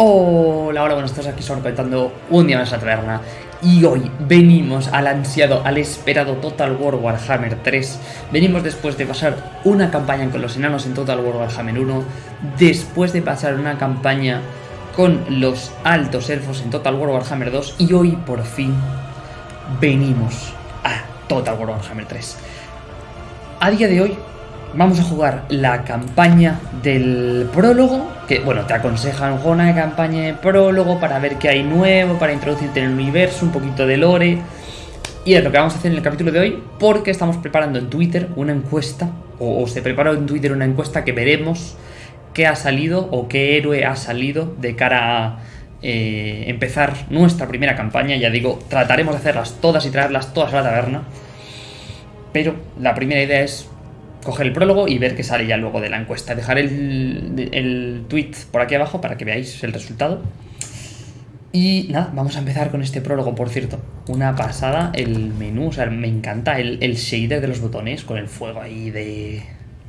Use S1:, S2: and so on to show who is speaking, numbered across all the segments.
S1: Hola, hola, buenas tardes, aquí son contando un día más la taberna. Y hoy venimos al ansiado, al esperado Total War Warhammer 3 Venimos después de pasar una campaña con los enanos en Total War Warhammer 1 Después de pasar una campaña con los altos elfos en Total War Warhammer 2 Y hoy, por fin, venimos a Total War Warhammer 3 A día de hoy vamos a jugar la campaña del prólogo, que bueno, te aconsejan una campaña de prólogo para ver qué hay nuevo, para introducirte en el universo, un poquito de lore. Y es lo que vamos a hacer en el capítulo de hoy, porque estamos preparando en Twitter una encuesta, o, se preparó en Twitter una encuesta que veremos qué ha salido o qué héroe ha salido de cara a eh, empezar nuestra primera campaña. Ya digo, trataremos de hacerlas todas y traerlas todas a la taberna. Pero la primera idea es coger el prólogo y ver qué sale ya luego de la encuesta. Dejaré el, el tweet por aquí abajo para que veáis el resultado. Y nada, vamos a empezar con este prólogo, por cierto. Una pasada, el menú, o sea, me encanta el, el shader de los botones con el fuego ahí de...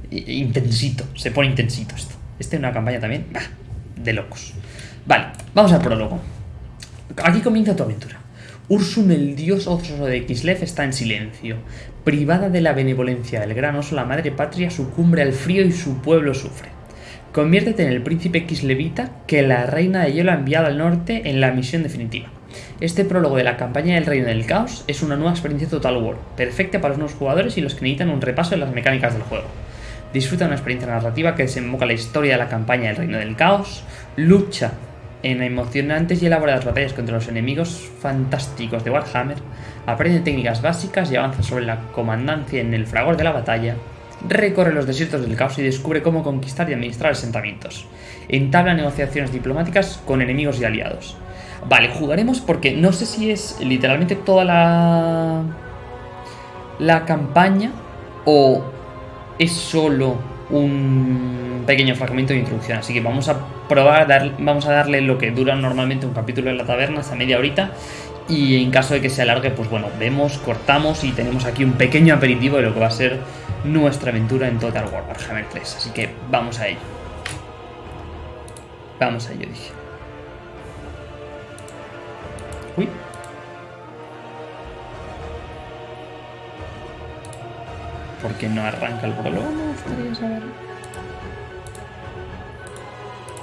S1: Intensito, se pone intensito esto. Este es una campaña también, de locos. Vale, vamos al prólogo. Aquí comienza tu aventura. Ursun, el dios oso de Kislev, está en silencio. Privada de la benevolencia del gran oso, la madre patria sucumbe al frío y su pueblo sufre. Conviértete en el príncipe Kislevita que la reina de hielo ha enviado al norte en la misión definitiva. Este prólogo de la campaña del Reino del Caos es una nueva experiencia Total War, perfecta para los nuevos jugadores y los que necesitan un repaso de las mecánicas del juego. Disfruta una experiencia narrativa que desemboca la historia de la campaña del Reino del Caos, lucha en emocionantes y elaboradas batallas contra los enemigos fantásticos de Warhammer, aprende técnicas básicas y avanza sobre la comandancia en el fragor de la batalla, recorre los desiertos del caos y descubre cómo conquistar y administrar asentamientos. Entabla negociaciones diplomáticas con enemigos y aliados. Vale, jugaremos porque no sé si es literalmente toda la... la campaña o es solo un pequeño fragmento de introducción. Así que vamos a probar, vamos a darle lo que dura normalmente un capítulo de la taberna, hasta media horita. Y en caso de que se alargue, pues bueno, vemos, cortamos y tenemos aquí un pequeño aperitivo de lo que va a ser nuestra aventura en Total War Warhammer 3. Así que vamos a ello. Vamos a ello, dije. Uy. ¿Por qué no arranca el prólogo? Me gustaría saberlo.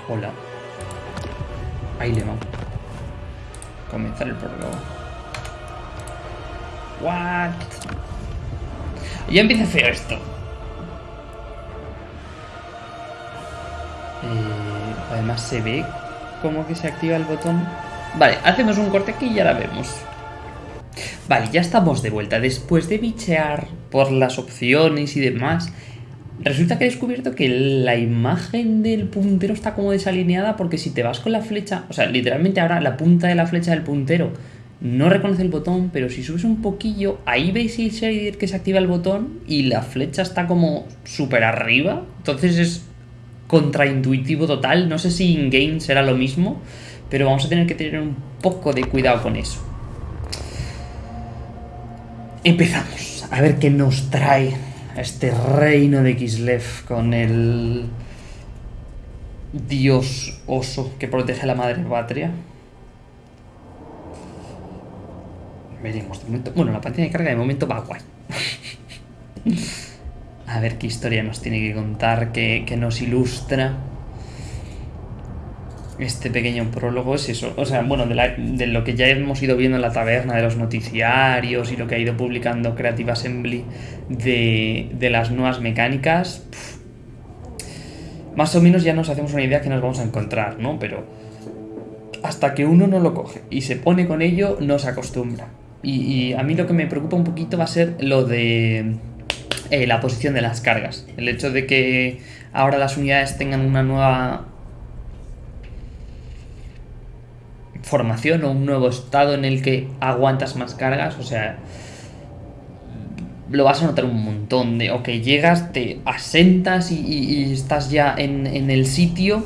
S1: Hola. Ahí le vamos. Comenzar el prólogo. What? Ya empieza feo esto. Eh, además se ve como que se activa el botón. Vale, hacemos un corte aquí y ya la vemos. Vale, ya estamos de vuelta. Después de bichear por las opciones y demás, resulta que he descubierto que la imagen del puntero está como desalineada porque si te vas con la flecha, o sea, literalmente ahora la punta de la flecha del puntero no reconoce el botón, pero si subes un poquillo, ahí veis el shader que se activa el botón y la flecha está como súper arriba. Entonces es contraintuitivo total. No sé si in-game será lo mismo, pero vamos a tener que tener un poco de cuidado con eso. Empezamos a ver qué nos trae este reino de Kislev con el dios oso que protege a la madre patria. Veremos. bueno, la pantalla de carga de momento va guay. a ver qué historia nos tiene que contar, qué nos ilustra este pequeño prólogo es eso. O sea, bueno, de, lo que ya hemos ido viendo en la taberna, de los noticiarios y lo que ha ido publicando Creative Assembly de, las nuevas mecánicas, más o menos ya nos hacemos una idea que nos vamos a encontrar, ¿no? Pero hasta que uno no lo coge y se pone con ello, no se acostumbra. Y, a mí lo que me preocupa un poquito va a ser lo de eh, la posición de las cargas. El hecho de que ahora las unidades tengan una nueva formación o un nuevo estado en el que aguantas más cargas, o sea, lo vas a notar un montón de, ok, llegas, te asentas y, estás ya en, el sitio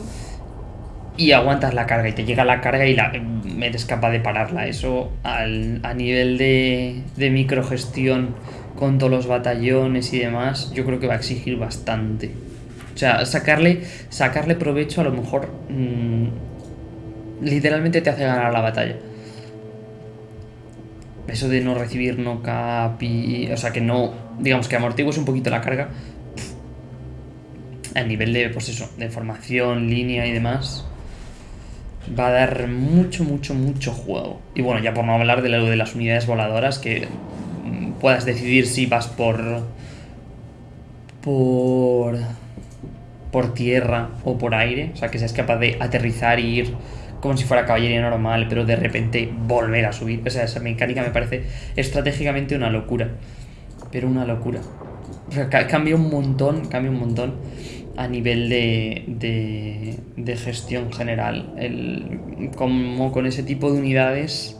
S1: y aguantas la carga y te llega la carga y la, eres capaz de pararla. Eso al, a nivel de, de microgestión con todos los batallones y demás, yo creo que va a exigir bastante. O sea, sacarle, sacarle provecho a lo mejor... Mm, literalmente te hace ganar la batalla. Eso de no recibir no cap y... O sea, que no... Digamos que amortigues un poquito la carga. A nivel de, pues eso, de formación, línea y demás. Va a dar mucho, mucho, mucho juego. Y bueno, ya por no hablar de lo de las unidades voladoras, que mm, puedas decidir si vas por... Por... Por tierra o por aire. O sea, que seas capaz de aterrizar y ir como si fuera caballería normal, pero de repente volver a subir. O sea, esa mecánica me parece estratégicamente una locura. Pero una locura. O sea, cambia un montón, cambia un montón a nivel de, de, de gestión general. Como con ese tipo de unidades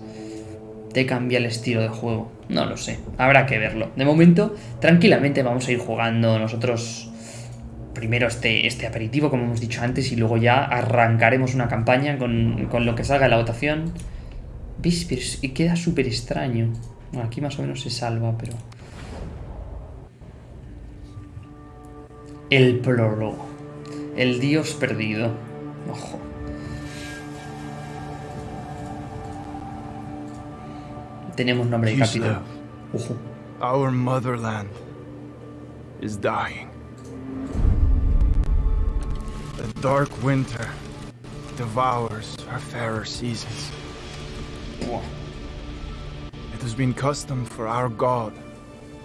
S1: te cambia el estilo de juego. No lo sé, habrá que verlo. De momento, tranquilamente vamos a ir jugando nosotros primero este, este aperitivo, como hemos dicho antes, y luego ya arrancaremos una campaña con, con lo que salga de la votación. ¿Ves? y queda súper extraño. Bueno, aquí más o menos se salva, pero... El prólogo. El dios perdido. Ojo. Tenemos nombre de capítulo. Ojo.
S2: Our motherland is dying. The dark winter devours our fairer seasons. It has been custom for our god,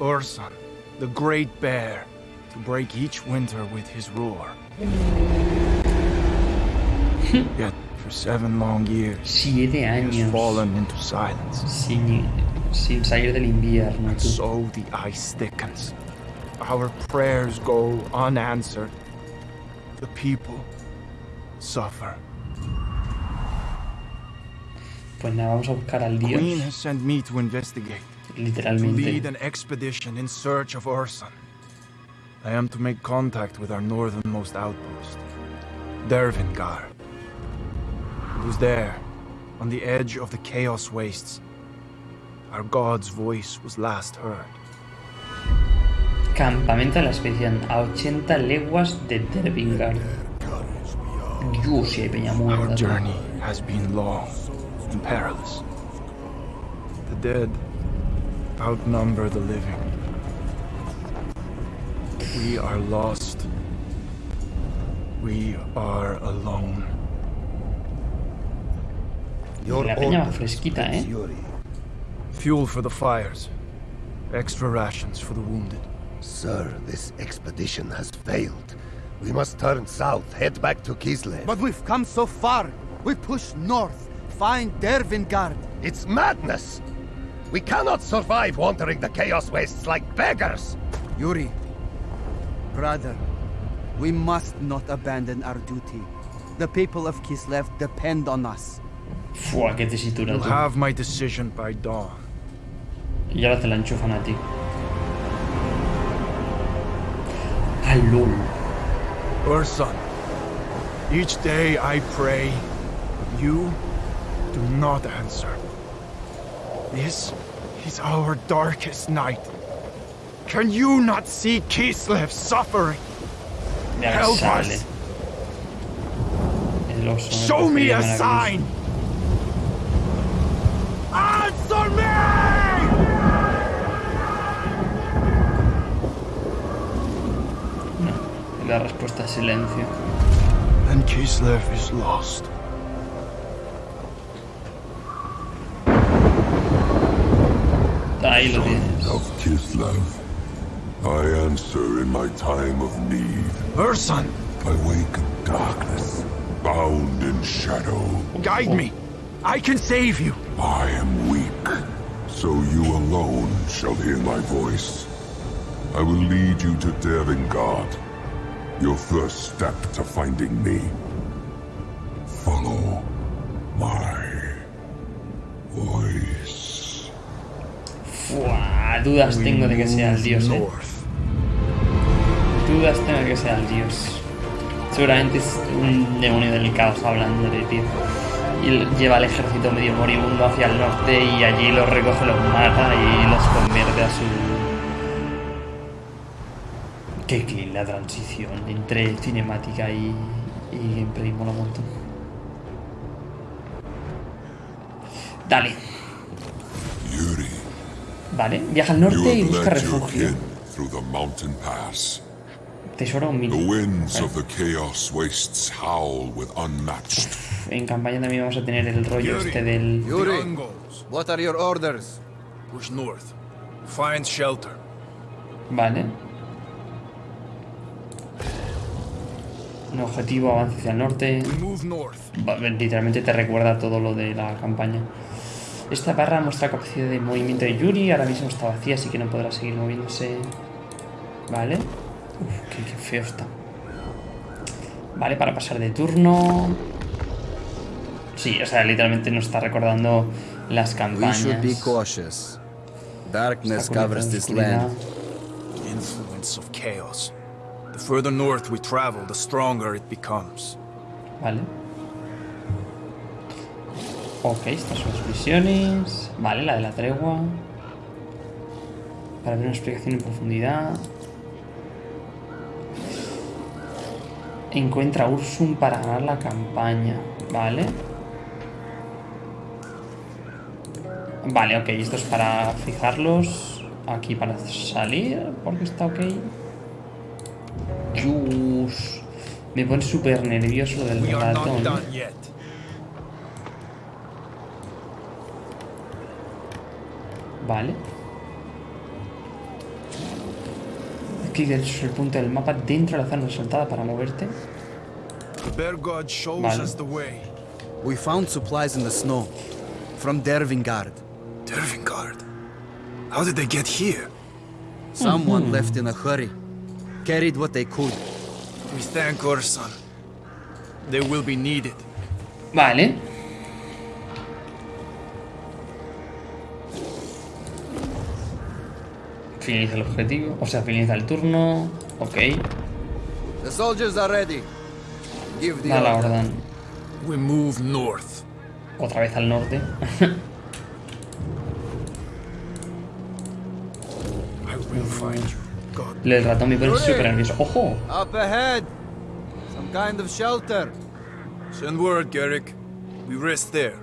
S2: Urson, the great bear, to break each winter with his roar. Yet, for seven long years,
S1: Siete años
S2: fallen into silence.
S1: sin, sin salir del invierno.
S2: And so the ice thickens. Our prayers go unanswered. The people suffer.
S1: Pues nada, vamos a buscar al
S2: Queen has sent me to investigate, to lead an expedition in search of Urson. I am to make contact with our northernmost outpost, Dervingar. It was there, on the edge of the Chaos Wastes, our god's voice was last heard.
S1: Campamento de la expedición a 80 leguas de Dervingar. Dios, si hay peña
S2: Our
S1: muerta.
S2: journey has been long and perilous. The dead outnumber the living. We are lost. We are alone.
S1: La peña va fresquita, ¿eh?
S2: Fuel for the fires. Extra rations for the wounded.
S3: Sir, this expedition has failed. We must turn south, head back to Kislev.
S4: But we've come so far. We push north, find Dervingard.
S3: It's madness! We cannot survive wandering the Chaos Wastes like beggars!
S4: Yuri, brother, we must not abandon our duty. The people of Kislev depend on us.
S1: Fua, qué tesitura,
S2: You'll have my decision by dawn.
S1: Y ahora te la enchufan a ti. Lol.
S2: Urson, each day I pray, but you do not answer. This is our darkest night. Can you not see Kislev suffering?
S1: Ya
S2: Help
S1: sale.
S2: us.
S1: El oso. ¿no?
S2: Show me a
S1: a
S2: sign! Answer me!
S1: Cruz. No. La respuesta es silencio.
S2: Then Kislev is lost.
S1: Ahí lo tienes.
S5: of Kislev. I answer in my time of need.
S2: Urson,
S5: I wake in darkness, bound in shadow.
S2: guide me. I can save you.
S5: I am weak, so you alone shall hear my voice. I will lead you to Dervingard. Your first step to finding me. Follow my voice.
S1: Fua, dudas tengo de que sea el dios, eh. Dudas tengo de que sea el dios. Seguramente es un demonio del caos hablando de tío. Y lleva al ejército medio moribundo hacia el norte y allí los recoge, los mata y los convierte a su... Qué clean la transición entre cinemática y, y gameplay, mola un montón. Dale.
S5: Yuri,
S1: Vale, viaja al norte y busca refugio. Tesoro
S5: unmatched.
S1: En campaña también vamos a tener el rollo este del...
S4: Yuri,
S2: Mongols.
S4: what are your orders?
S2: Push north. Find shelter.
S1: Vale. Un objetivo, avance hacia el norte.
S2: Move north.
S1: Va- Literalmente te recuerda todo lo de la campaña. Esta barra muestra capacidad de movimiento de Yuri. Ahora mismo está vacía, así que no podrá seguir moviéndose. Vale. Uf, qué, qué feo está. Vale, para pasar de turno. Sí, o sea, literalmente nos está recordando las
S4: We
S1: campañas.
S4: should be cautious. Darkness covers
S1: esta
S4: this land.
S2: The influence of chaos.
S1: Vale. Ok, estas son las misiones. Vale, la de la tregua. Para ver una explicación en profundidad. Encuentra a Ursum para ganar la campaña. Vale. Vale, ok, esto es para fijarlos. Aquí para salir, porque está ok. Yus. Me pone súper nervioso del ratón. Vale. Derecho sobre el punto del mapa dentro de la zona resaltada para moverte. Vale.
S2: us the way.
S4: We found supplies in the snow. From Dervingard.
S2: Dervingard. How did they get here?
S4: Someone left in a hurry. Carried what they could.
S2: We thank our son. They will be needed.
S1: Vale. Finaliza el objetivo. O sea, finaliza el turno. Ok.
S4: The soldiers are ready. Give the
S1: Da la
S4: order.
S1: orden.
S2: We move north.
S1: Otra vez al norte.
S2: I will find you.
S1: El ratón me pone súper nervioso. ¡Ojo!
S4: Up ahead. Some kind of shelter.
S2: Send word, Garrick. We rest there.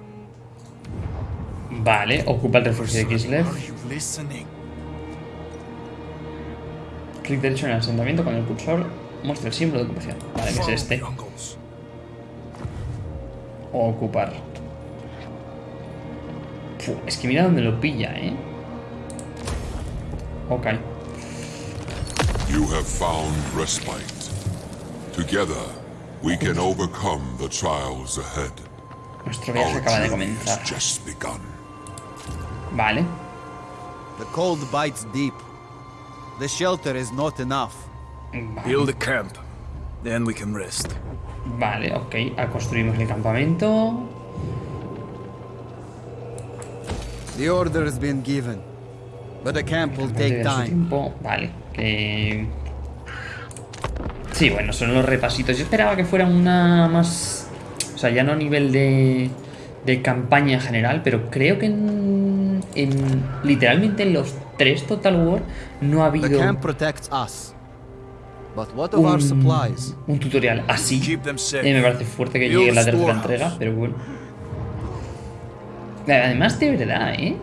S1: Vale, ocupa el refugio de Kislev.
S2: Are you listening?
S1: Clic derecho en el asentamiento con el cursor. Muestra el símbolo de ocupación. Vale, que es este. O ocupar. Fu, es que mira dónde lo pilla, ¿eh? Ok.
S5: You have found respite. Together, we can overcome the trials ahead.
S1: Nuestro viaje
S5: Our
S1: acaba de
S5: journey
S1: comenzar.
S5: has just begun.
S1: Vale.
S4: The cold bites deep. The shelter is not enough.
S2: Build a camp. Then we can rest.
S1: Vale, ok. Ah, Construimos el campamento.
S4: The order has been given. But the camp will take
S1: Lleva su
S4: time.
S1: tiempo. Vale, que... Sí, bueno, son los repasitos. Yo esperaba que fuera una más... O sea, ya no a nivel de, de campaña en general, pero creo que en, en- Literalmente en los tres Total War no ha
S4: The
S1: habido
S4: camp protects us. But what of our
S1: un,
S4: supplies?
S1: un tutorial así. Y me parece fuerte que llegue la tercera entrega, pero bueno. Además, de verdad, ¿eh?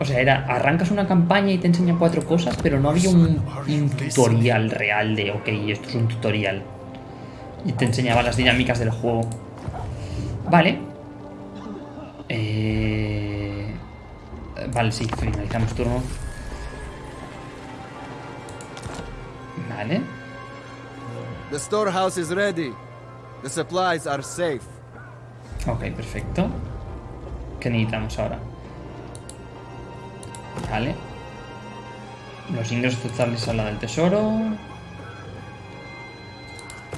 S1: O sea, era, arrancas una campaña y te enseña cuatro cosas, pero no había un, un tutorial real de, ok, esto es un tutorial. Y te enseñaba las dinámicas del juego. Vale. Eh... Vale, sí, finalizamos turno. Vale.
S4: The storehouse is ready. The supplies are safe.
S1: Ok, perfecto. ¿Qué necesitamos ahora? Vale. Los ingresos totales a la del tesoro.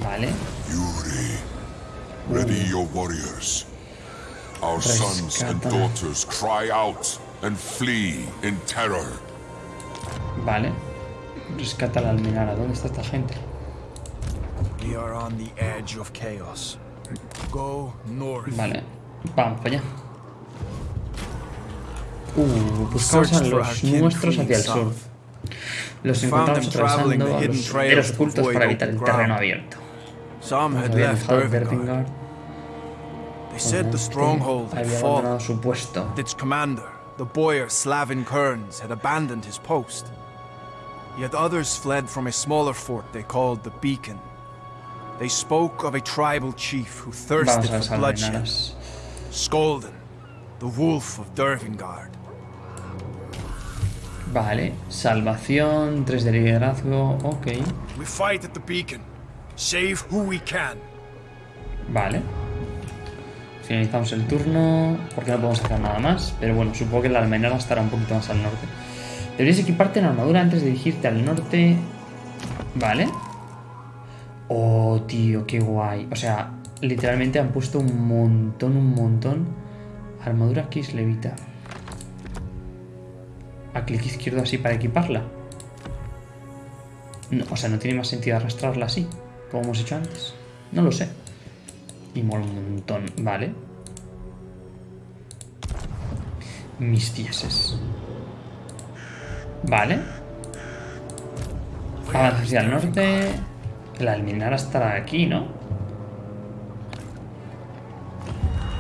S1: Vale.
S5: Yuri, ready your warriors. Our sons and daughters cry out and flee in terror.
S1: Vale. Rescata la almenara. ¿Dónde está esta gente?
S2: We are on the edge of chaos. Go north.
S1: Vale. Vamos para allá. Uh, buscamos a los nuestros hacia el sur. Los encontramos atravesando a los senderos ocultos para evitar el terreno abierto.
S2: Some
S1: Nos
S2: had
S1: habían
S2: left
S1: dejado
S2: Dervingard.
S1: Dervingard.
S2: They said the stronghold had
S1: había
S2: fallen.
S1: abandonado su puesto.
S2: Its commander, the boyar Slavin Kearns, had abandoned his post. Yet others fled from a smaller fort they called the Beacon. They spoke of a tribal chief who thirsted for bloodshed. Skolden, the wolf of Dervingard.
S1: Vale, salvación, 3 de liderazgo, ok.
S2: We fight at the Beacon. Save who we can.
S1: Vale. Finalizamos el turno porque no podemos hacer nada más. Pero bueno, supongo que la almenara estará un poquito más al norte. Deberías equiparte en armadura antes de dirigirte al norte. Vale. Oh, tío, qué guay. O sea, literalmente han puesto un montón, un montón. Armadura Kiss Levita. A clic izquierdo así para equiparla. No, o sea, no tiene más sentido arrastrarla así, como hemos hecho antes. No lo sé. Y mola un montón, vale. Mis dieces. Vale. Avanza hacia el norte. La almenara estará aquí, ¿no?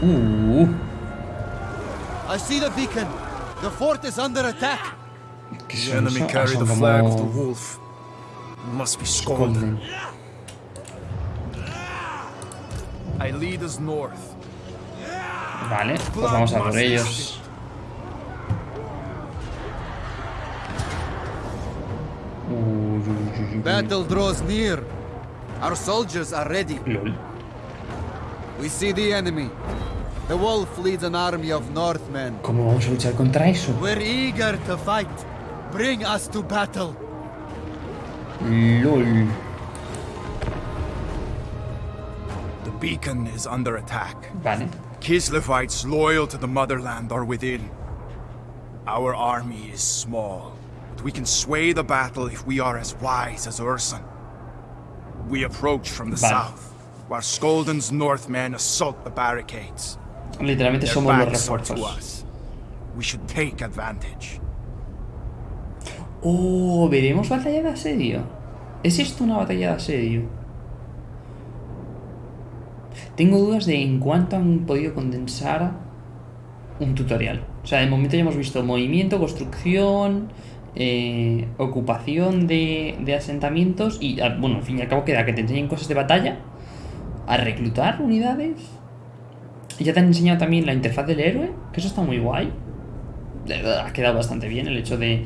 S1: Uh,
S4: I see the beacon. The fort is under attack.
S2: The enemy
S1: eso?
S2: Carry the flag of the wolf. It must be
S1: scolded.
S2: I lead us north.
S1: Vale, pues vamos a por ellos.
S4: Battle draws near. Our soldiers are ready.
S1: Lol.
S4: We see the enemy. The wolf leads an army of Northmen.
S1: ¿Cómo vamos a luchar contra eso?
S4: We're eager to fight. Bring us to battle.
S1: LOL.
S2: The beacon is under attack.
S1: Vale.
S2: Kislevites loyal to the motherland are within. Our army is small, but we can sway the battle if we are as wise as Urson. We approach from the
S1: Vale.
S2: south, while Skolden's Northmen assault the barricades.
S1: Literalmente somos los refuerzos.
S2: us. We should take advantage.
S1: Oh, ¿veremos batalla de asedio? ¿Es esto una batalla de asedio? Tengo dudas de en cuánto han podido condensar un tutorial. O sea, de momento ya hemos visto movimiento, construcción, eh, ocupación de, de asentamientos y, ah, bueno, al fin y al cabo queda que te enseñen cosas de batalla, a reclutar unidades. Ya te han enseñado también la interfaz del héroe, que eso está muy guay. Ha quedado bastante bien el hecho de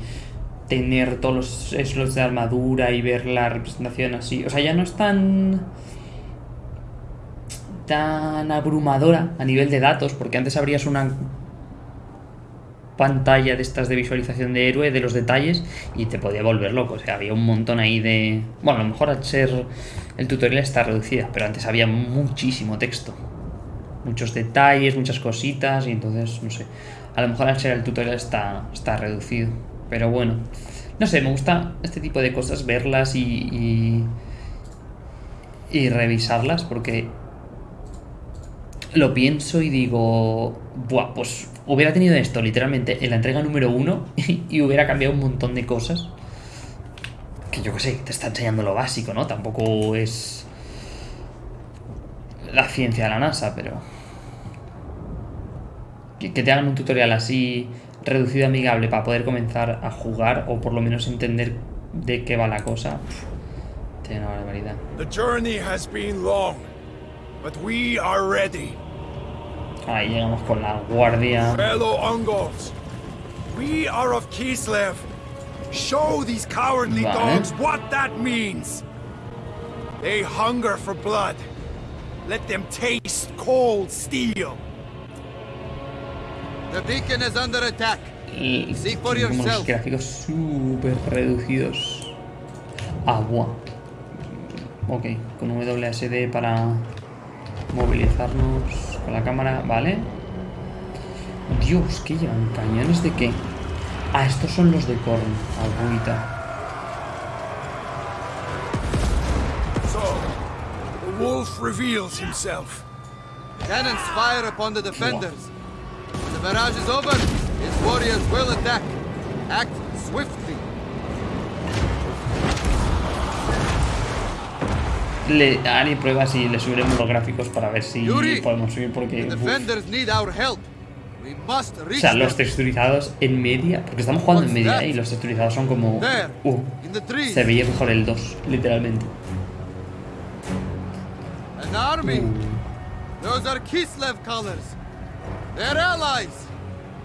S1: tener todos los slots de armadura y ver la representación así. O sea, ya no es tan. tan abrumadora a nivel de datos, porque antes abrías una pantalla de estas de visualización de héroe, de los detalles, y te podía volver loco. O sea, había un montón ahí de. Bueno, a lo mejor al ser el tutorial está reducida, pero antes había muchísimo texto. Muchos detalles, muchas cositas, y entonces, no sé. A lo mejor al ser el tutorial está, está reducido. Pero bueno. No sé, me gusta este tipo de cosas, verlas y. y, y revisarlas, porque lo pienso y digo, buah, pues hubiera tenido esto literalmente en la entrega número uno y hubiera cambiado un montón de cosas. Que yo qué sé, te está enseñando lo básico, ¿no? Tampoco es la ciencia de la NASA, pero... Que, que te hagan un tutorial así reducido amigable para poder comenzar a jugar o por lo menos entender de qué va la cosa. pff, Tiene una barbaridad.
S2: The journey has been long, but we are ready.
S1: Ahí llegamos con la guardia.
S2: Fellow Ungols, we are of Kislev. Show these cowardly
S1: Vale.
S2: dogs what that means. They hunger for blood. Let them taste cold steel.
S4: The beacon is under attack.
S1: Y
S4: See for yourself.
S1: gráficos súper reducidos. Agua. Ok, con WSD para movilizarnos con la cámara, ¿vale? Dios, ¿qué llevan? ¿Cañones de qué? Ah, estos son los de Korn, agüita.
S2: So, the wolf reveals himself.
S4: Cannons fire upon the defenders. Barrage is over, his warriors will attack. Act swiftly.
S1: le haré pruebas y le subiremos los gráficos para ver si
S4: Yuri,
S1: podemos subir porque...
S4: Defenders need our help. We must
S1: O sea, los texturizados en media, porque estamos jugando en media y los texturizados son como... Uh, se veía mejor el 2, literalmente.
S4: An army.
S1: Uh.
S4: Those are Kislev colors. They're allies.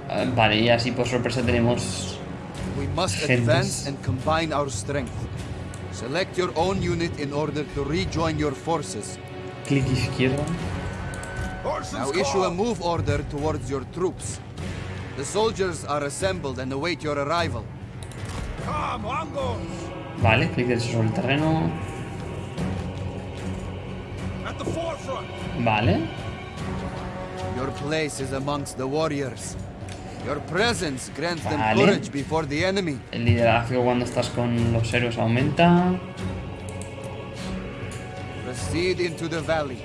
S1: Ah, Vale, y así por sorpresa tenemos...
S4: We must
S1: Gentes.
S4: advance and combine our strength. Select your own unit in order to rejoin your forces.
S1: Clic izquierdo.
S4: Now issue a move order towards your troops. The soldiers are assembled and await your arrival.
S1: Vale, clic derecho sobre el terreno. Vale.
S4: Your place is amongst the warriors. Your presence grants them
S1: Vale.
S4: courage before the enemy.
S1: El liderazgo cuando estás con los héroes aumenta.
S4: Proceed into the valley.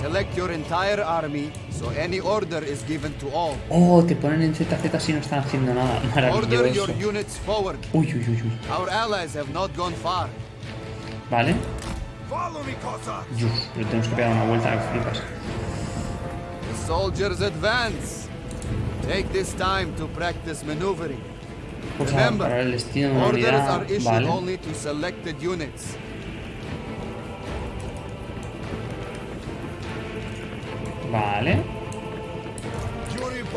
S4: Select your entire army so any order is given to all.
S1: Oh, te ponen en ZZ si no están haciendo nada.
S4: Order your
S1: Maravilloso.
S4: units forward.
S1: Uy, uy, uy, uy.
S4: Our allies have not gone far.
S1: Vale. Uf, pero tenemos que pegar una vuelta que flipas.
S4: The soldiers advance. Take this time to practice maneuvering. Remember, Orders are issued
S1: Vale.
S4: only to selected units.
S1: Vale.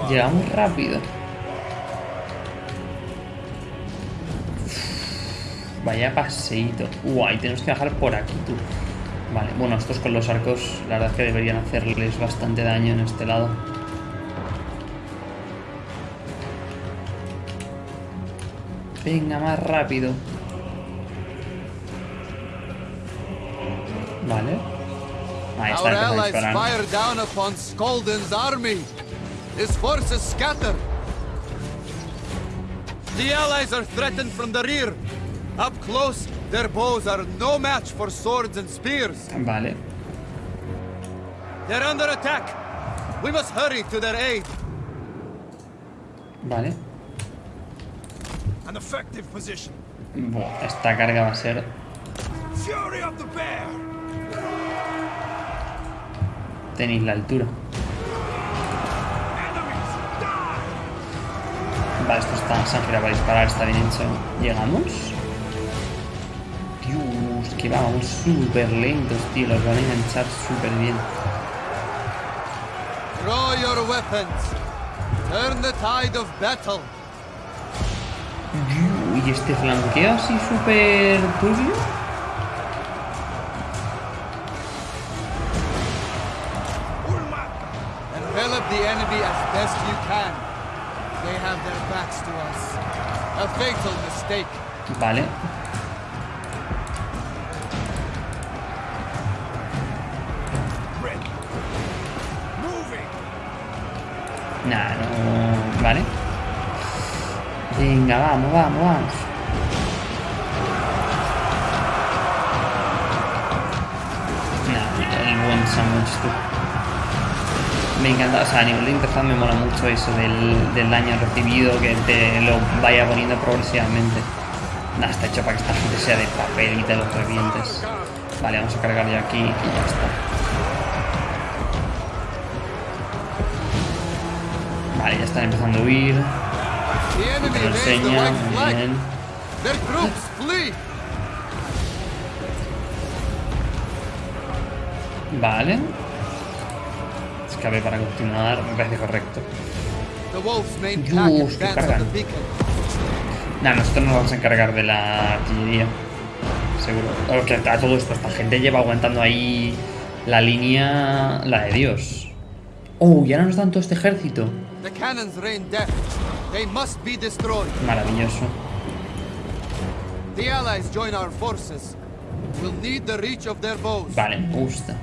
S1: Llegamos rápido. Vaya paseíto. Guay, tenemos que bajar por aquí, tú. Vale, bueno, estos con los arcos, la verdad es que deberían hacerles bastante daño en este lado. Venga, más rápido. Vale. Ahí está,
S4: Our allies fire down upon Skolden's army. His forces scatter. The allies are threatened from the rear. Up close, their bows are no match for swords and spears.
S1: Vale.
S4: They're under attack. We must hurry to their aid.
S1: Vale.
S2: An effective position.
S1: Buah, esta carga va a ser...
S2: Fury of the bear!
S1: Tenéis la altura. Vale, esto está sangre para disparar, está bien hecho. ¿Llegamos? Dios, que vamos súper lentos, tío. Los van a enganchar súper bien.
S4: Draw your weapons. Turn the tide of battle.
S1: Dios, y este flanqueo así súper turbio.
S4: Envelop the enemy as best you can. They have their backs to us. A fatal mistake.
S1: Vale. Vale. Venga, vamos, vamos, vamos. Nah, el buen sándwich, tú. Me encanta, o sea, a nivel de interfaz me mola mucho eso del, daño recibido, que te lo vaya poniendo progresivamente. Nah, está hecho para que esta gente sea de papel y te los revientes. Vale, vamos a cargar ya aquí y ya está. Vale, ya están empezando a huir. Enseña, muy bien. Vale. Escape para continuar, me parece correcto. Dios,
S4: on
S1: cargan. Nah, nosotros nos vamos a encargar de la artillería. Seguro. Porque a todo esto, esta gente lleva aguantando ahí la línea. la de Dios. Oh, ya no nos dan todo este ejército.
S4: The cannons rain death. They must be destroyed.
S1: Maravilloso.
S4: The allies join our forces. We'll need the reach of their bows.
S1: Vale, me gusta.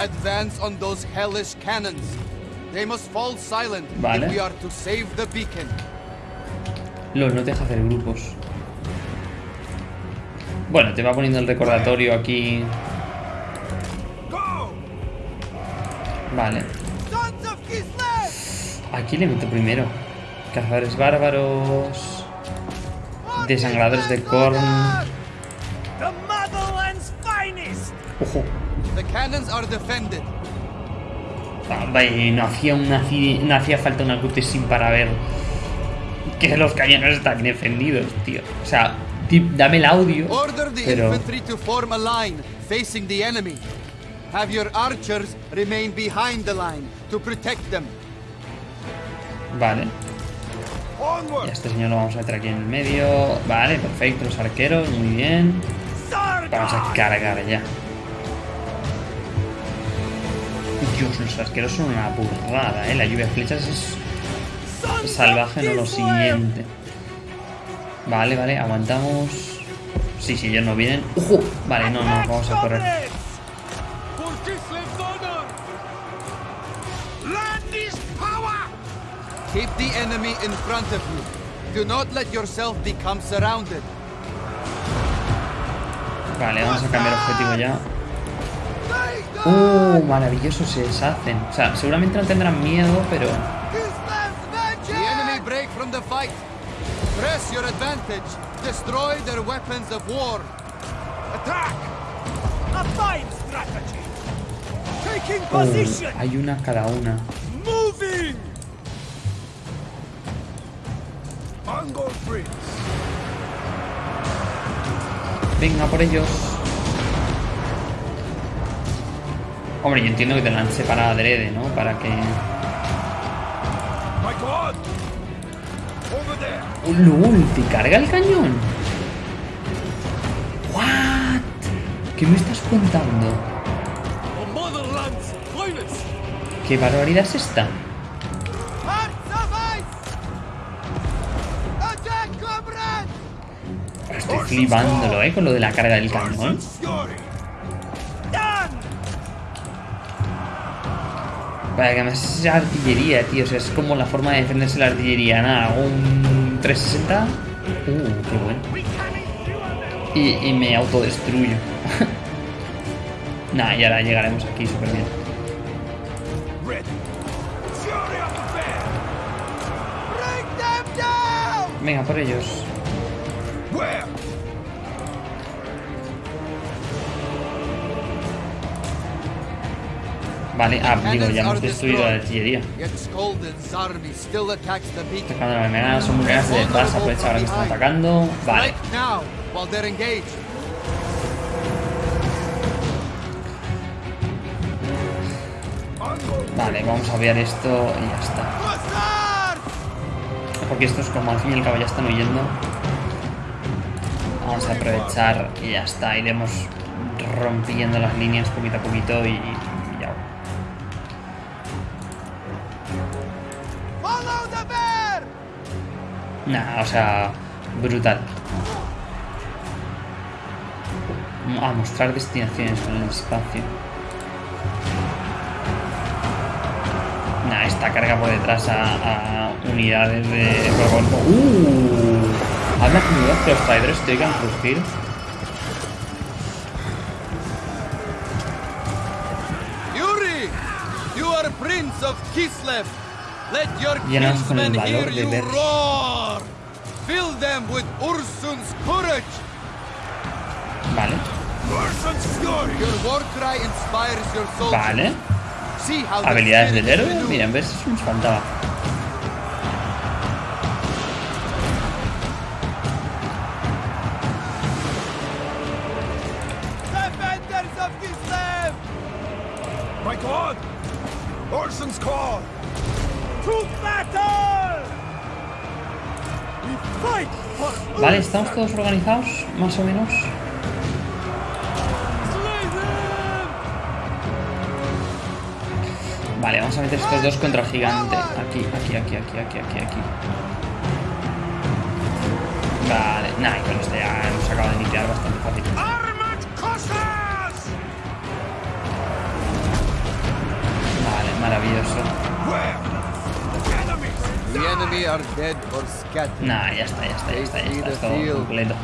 S4: Advance on those hellish cannons. They must fall silent
S1: Vale.
S4: if we are to save the beacon.
S1: LOL, no deja hacer grupos. Bueno, te va poniendo el recordatorio aquí. Vale. Aquí le meto primero. Cazadores bárbaros. Desangradores de corn. Ojo. Ah, vaya, no hacía, una, no hacía falta una cutscene para ver que los cañones están defendidos, tío. O sea, dame el audio.
S4: Order the
S1: Pero,
S4: infantry to form a line facing the enemy. Have your archers remain behind the line to protect them.
S1: vale. Y a este señor lo vamos a meter aquí en el medio. Vale, perfecto. Los arqueros, muy bien. Vamos a cargar ya. Dios, los arqueros son una burrada, eh. La lluvia de flechas es salvaje, no lo siguiente. Vale, vale, aguantamos. Sí, sí, ellos no vienen. Vale, no, no, vamos a correr.
S4: Keep the enemy in front of you. Do not let yourself become surrounded.
S1: Vale, vamos a cambiar objetivo ya. ¡Uh! Maravilloso, se deshacen. O sea, seguramente no tendrán miedo, pero...
S4: The enemy break from the fight. Press your advantage. Destroy their weapons of war.
S6: Attack! A fine strategy! Taking position!
S1: hay una cada una.
S6: Moving!
S3: Mongol Prince!
S1: Venga por ellos. Hombre, yo entiendo que te la han separado adrede, ¿no? Para que... ¡Lul! ¿Te carga el cañón? ¿What? ¿Qué me estás contando? ¿Qué barbaridad es esta? Estoy flipándolo, ¿eh? Con lo de la carga del cañón. Vaya, que además es artillería, tío. O sea, es como la forma de defenderse la artillería. Nada, un 360. Uh, qué bueno. Y, y me autodestruyo. Nah, y ahora llegaremos aquí súper bien. Venga, por ellos. Vale, ah, digo, ya hemos destruido la artillería. Atacando las venadas, son muy grandes. Vas a aprovechar ahora que están atacando. Vale. Vale, vamos a obviar esto y ya está. Porque estos como al fin y al cabo ya están huyendo. Vamos a aprovechar y ya está. Iremos rompiendo las líneas poquito a poquito y, Nah, o sea, brutal. A mostrar destinaciones con el espacio. Nah, esta carga por detrás a, a unidades de robot. ¡Uh! Habla comunidad que los traidores te oigan rugir.
S4: Yuri! You are Prince of Kislev! Let your
S1: Llénanos con el
S4: kinsmen
S1: valor de ver.
S4: Roar! Fill them with Ursun's courage!
S1: Vale,
S3: Ursun's Fury!
S4: Your war cry inspires your soul.
S1: vale.
S4: See how the
S1: Habilidades del
S4: spirit
S1: héroe.
S4: renews.
S1: Miren, ves, eso nos faltaba.
S4: Defenders of Kislev!
S3: My god! Ursun's call!
S6: To battle!
S1: Vale, ¿estamos todos organizados? Más o menos. Vale, vamos a meter estos dos contra el gigante. Aquí, aquí, aquí, aquí, aquí, aquí, aquí. Vale, y con este ya hemos acabado de limpiar bastante fácil. Vale, maravilloso. Nah, ya está, ya está, ya está, ya está. Es todo completo.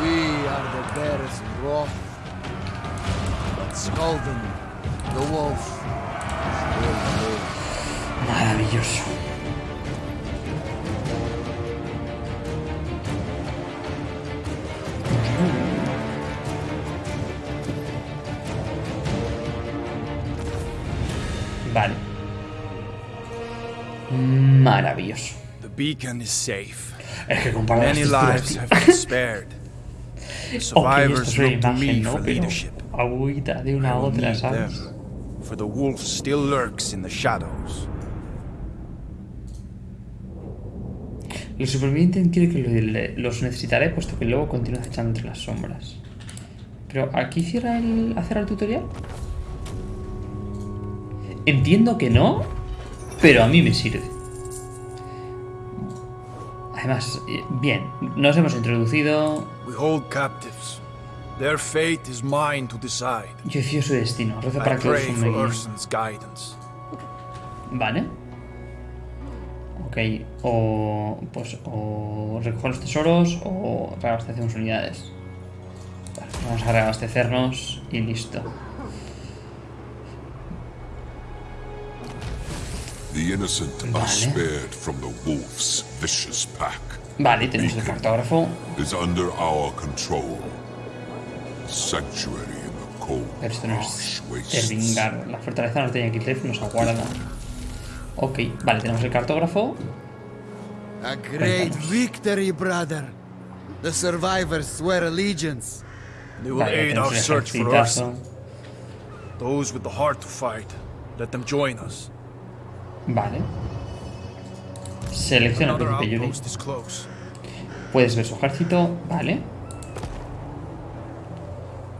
S4: We are the bear's wrath. But Skolden, the wolf, still lives.
S1: Maravilloso. Vale. Maravilloso.
S2: Beacon is safe.
S1: Es que comparado
S2: Many lives have been spared. The survivors
S1: una
S2: look to me for
S1: ¿no? Pero
S2: leadership.
S1: agüita de una a otra, ¿sabes?
S2: them, for the wolf still lurks in the shadows.
S1: El superviviente quiere que lo- los necesitaré puesto que luego continúa acechando entre las sombras. Pero aquí cierra el hacer el tutorial. Entiendo que no, pero a mí me sirve. Además, eh, bien, nos hemos introducido.
S2: We hold captives. Their fate is mine to decide.
S1: Yo decido su destino. Rezo para que los
S2: guidance.
S1: Vale. Ok, o pues o recoger los tesoros o reabastecemos unidades. Vale, vamos a reabastecernos y listo.
S5: The innocent
S1: Vale.
S5: are spared from the wolf's vicious pack.
S1: Vale, tenemos el cartógrafo.
S5: Is under our control. Sanctuary in the cold,
S1: Pero esto no es
S5: wastes.
S1: Tervingar. La fortaleza norte de Kislev nos aguarda. Ok, vale, tenemos el cartógrafo.
S4: A great
S1: Cuéntanos.
S4: victory, brother. The survivors swear allegiance.
S2: They will
S1: Vale,
S2: aid our search for
S1: ejercitazo.
S2: Urson. Those with the heart to fight, let them join us.
S1: Vale. Selecciona Príncipe Yuri. Puedes ver su ejército, vale.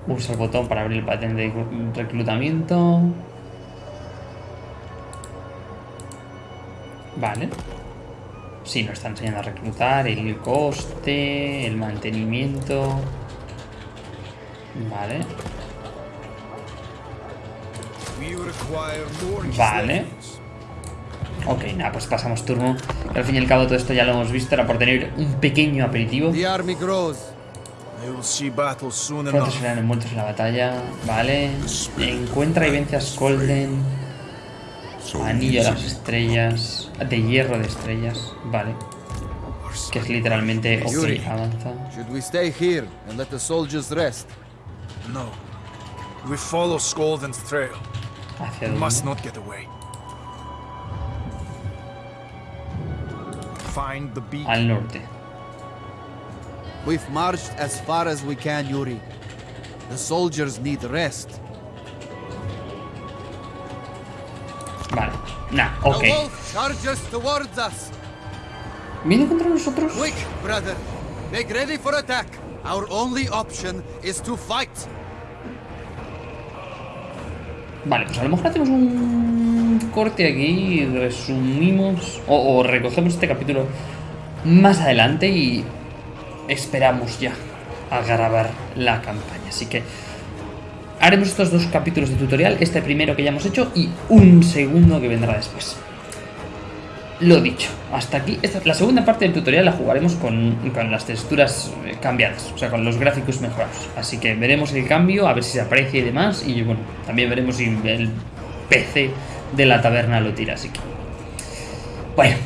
S1: Usa el botón para abrir el patrón de reclutamiento. Vale. Sí, nos está enseñando a reclutar, el coste, el mantenimiento. Vale. Vale. Ok, nada, pues pasamos turno. Al fin y al cabo todo esto ya lo hemos visto, era por tener un pequeño aperitivo.
S4: The army grows.
S2: They will see battle soon
S1: Pronto serán envueltos en la batalla. Vale. Encuentra y vence a Skolden. Anillo de las estrellas. De hierro de estrellas. Vale. Que es literalmente. Ok, avanza.
S4: Should we stay here and let the soldiers rest?
S2: No. We follow Skolden's trail.
S1: Hacia dónde.
S2: Find the beacon.
S1: Al norte.
S4: We've marched as far as we can, Yuri. The soldiers need rest.
S1: Vale. Nah,
S4: The wolf charges towards us.
S1: ¿Viene contra nosotros?
S4: Quick, brother. Make ready for attack. Our only option is to fight.
S1: Vale, pues a lo mejor hacemos un corte aquí y resumimos o, recogemos este capítulo más adelante y esperamos ya a grabar la campaña. Así que haremos estos dos capítulos de tutorial, este primero que ya hemos hecho y un segundo que vendrá después. Lo dicho, hasta aquí. Esta, la segunda parte del tutorial la jugaremos con, con las texturas eh, cambiadas, o sea, con los gráficos mejorados. Así que veremos el cambio, a ver si se aprecia y demás. Y bueno, también veremos si el PC de la taberna lo tira. Así que. Bueno,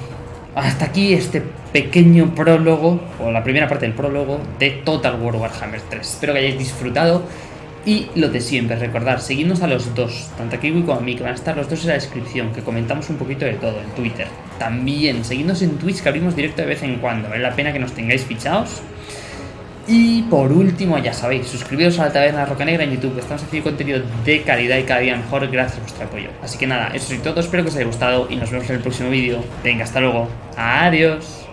S1: hasta aquí este pequeño prólogo, o la primera parte del prólogo de Total War Warhammer 3. Espero que hayáis disfrutado. Y lo de siempre, recordar, seguidnos a los dos, tanto a Kiwi como a mí, que van a estar los dos en la descripción, que comentamos un poquito de todo en Twitter. También, seguidnos en Twitch, que abrimos directo de vez en cuando, vale la pena que nos tengáis fichados. Y por último, ya sabéis, suscribiros a la Taberna Roca Negra en YouTube, estamos haciendo contenido de calidad y cada día mejor gracias a vuestro apoyo. Así que nada, eso es todo, espero que os haya gustado y nos vemos en el próximo vídeo. Venga, hasta luego. Adiós.